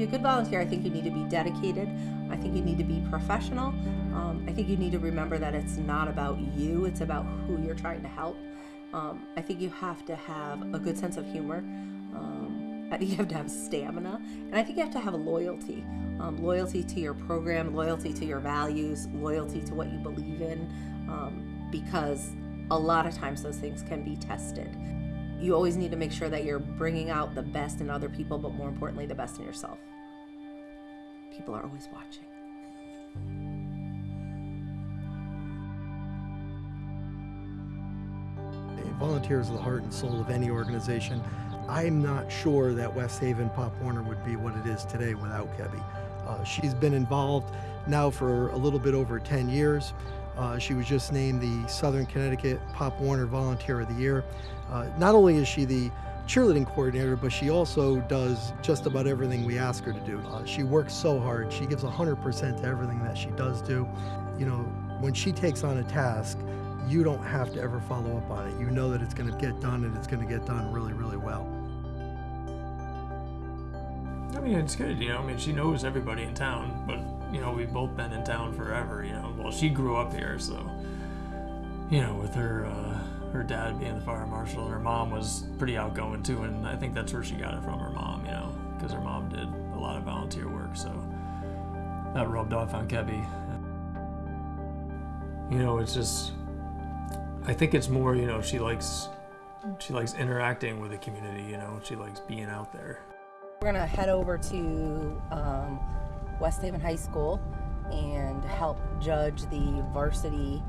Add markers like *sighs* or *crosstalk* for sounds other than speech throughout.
be a good volunteer, I think you need to be dedicated. I think you need to be professional. Um, I think you need to remember that it's not about you, it's about who you're trying to help. Um, I think you have to have a good sense of humor. Um, I think you have to have stamina. And I think you have to have a loyalty um, loyalty to your program, loyalty to your values, loyalty to what you believe in, um, because a lot of times those things can be tested. You always need to make sure that you're bringing out the best in other people, but more importantly, the best in yourself. People are always watching. Volunteers are the heart and soul of any organization. I'm not sure that West Haven Pop Warner would be what it is today without Kebby. Uh, she's been involved now for a little bit over 10 years. Uh, she was just named the Southern Connecticut Pop Warner Volunteer of the Year. Uh, not only is she the cheerleading coordinator, but she also does just about everything we ask her to do. Uh, she works so hard. She gives 100% to everything that she does do. You know, when she takes on a task, you don't have to ever follow up on it. You know that it's going to get done and it's going to get done really, really well. I mean, it's good, you know. I mean, she knows everybody in town, but you know, we've both been in town forever. You know, well, she grew up here, so you know, with her uh, her dad being the fire marshal, and her mom was pretty outgoing too, and I think that's where she got it from her mom. You know, because her mom did a lot of volunteer work, so that rubbed off on Kebby. You know, it's just I think it's more, you know, she likes she likes interacting with the community. You know, she likes being out there. We're gonna head over to um, West Haven High School and help judge the varsity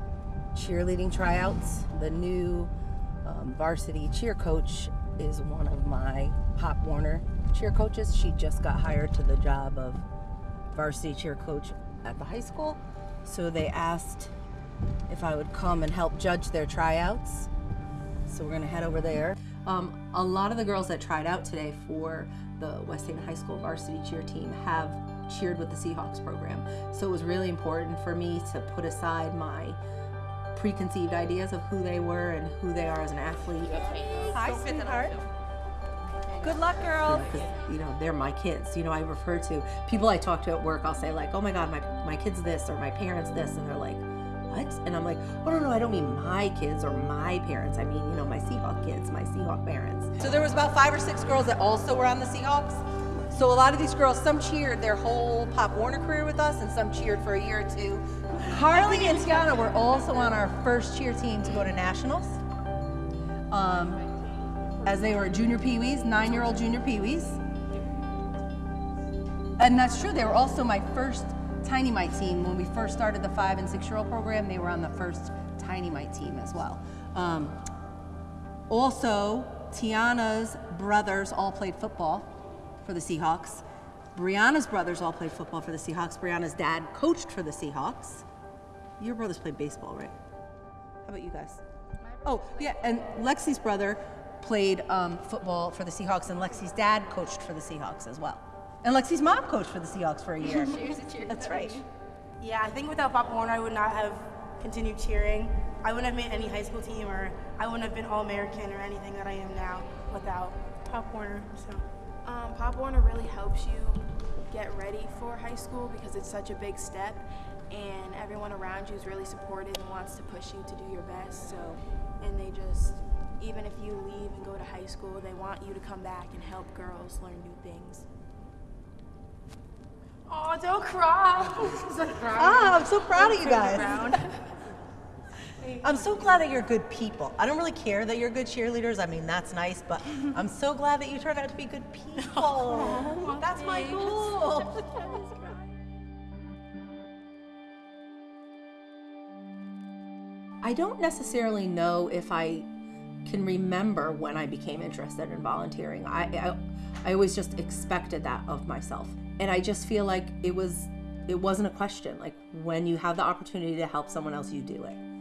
cheerleading tryouts. The new um, varsity cheer coach is one of my Pop Warner cheer coaches. She just got hired to the job of varsity cheer coach at the high school. So they asked if I would come and help judge their tryouts. So we're gonna head over there. Um, a lot of the girls that tried out today for the West Haven High School varsity cheer team have cheered with the Seahawks program. So it was really important for me to put aside my preconceived ideas of who they were and who they are as an athlete. Hi, sweetheart. Good luck, girls. You know, you know, they're my kids. You know, I refer to people I talk to at work. I'll say like, "Oh my God, my my kid's this," or "My parents this," and they're like, "What?" And I'm like, "Oh no, no, I don't mean my kids or my parents. I mean, you know, my Seahawk kids, my Seahawk parents." So there was about five or six girls that also were on the Seahawks. So a lot of these girls, some cheered their whole Pop Warner career with us, and some cheered for a year or two. Harley and Tiana were also on our first cheer team to go to nationals. Um, as they were junior peewees, nine-year-old junior peewees. And that's true. They were also my first Tiny Mite team. When we first started the five and six-year-old program, they were on the first Tiny Mite team as well. Um, also, Tiana's brothers all played football for the Seahawks. Brianna's brothers all played football for the Seahawks. Brianna's dad coached for the Seahawks. Your brothers played baseball, right? How about you guys? Oh, yeah, and Lexi's brother played um, football for the Seahawks, and Lexi's dad coached for the Seahawks as well. And Lexi's mom coached for the Seahawks for a year. *laughs* she was a cheer That's right. Yeah, I think without Pop Warner, I would not have continued cheering. I wouldn't have made any high school team, or I wouldn't have been All American or anything that I am now without Pop Warner. So. Um, Pop Warner really helps you get ready for high school because it's such a big step, and everyone around you is really supportive and wants to push you to do your best. So, and they just, even if you leave and go to high school, they want you to come back and help girls learn new things. Oh, don't *laughs* cry. Ah, I'm so proud of you guys. *laughs* Brown. I'm so glad that you're good people. I don't really care that you're good cheerleaders. I mean, that's nice, but *laughs* I'm so glad that you turned out to be good people. *laughs* that's my goal. *laughs* I don't necessarily know if I can remember when I became interested in volunteering. I, I, I always just expected that of myself, and I just feel like it was it wasn't a question. Like when you have the opportunity to help someone else, you do it.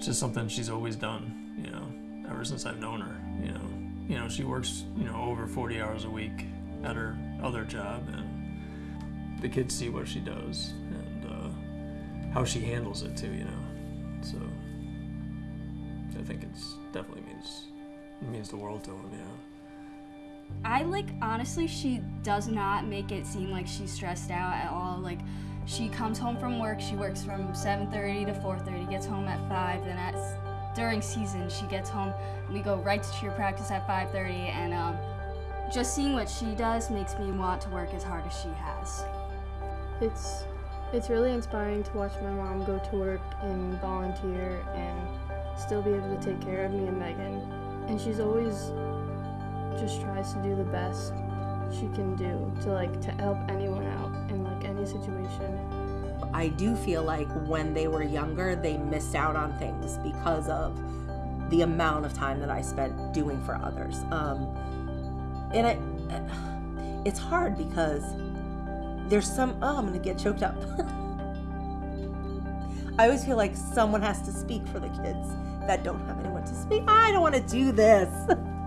It's just something she's always done, you know, ever since I've known her. You know, you know, she works, you know, over 40 hours a week at her other job, and the kids see what she does and uh, how she handles it too. You know, so I think it's definitely means it means the world to them. Know. I like honestly, she does not make it seem like she's stressed out at all. Like she comes home from work, she works from 7:30 to 4:30, gets home at 5. Then at during season, she gets home. and We go right to cheer practice at 5:30, and um, just seeing what she does makes me want to work as hard as she has. It's it's really inspiring to watch my mom go to work and volunteer and still be able to take care of me and Megan. And she's always just tries to do the best she can do to like to help anyone out in like any situation. I do feel like when they were younger, they missed out on things because of the amount of time that I spent doing for others. Um, and I, *sighs* it's hard because there's some. Oh, I'm gonna get choked up. *laughs* I always feel like someone has to speak for the kids that don't have anyone to speak. I don't want to do this. *laughs*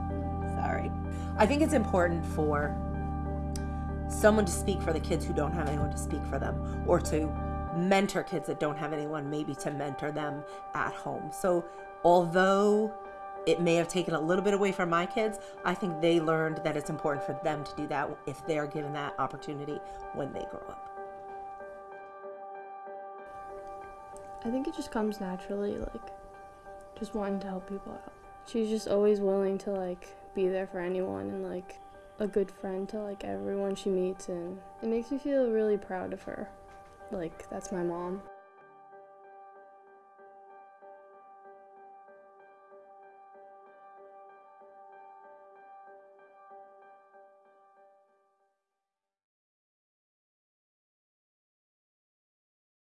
I think it's important for someone to speak for the kids who don't have anyone to speak for them or to mentor kids that don't have anyone maybe to mentor them at home. So, although it may have taken a little bit away from my kids, I think they learned that it's important for them to do that if they're given that opportunity when they grow up. I think it just comes naturally, like just wanting to help people out. She's just always willing to like be there for anyone and like a good friend to like everyone she meets and it makes me feel really proud of her. Like that's my mom.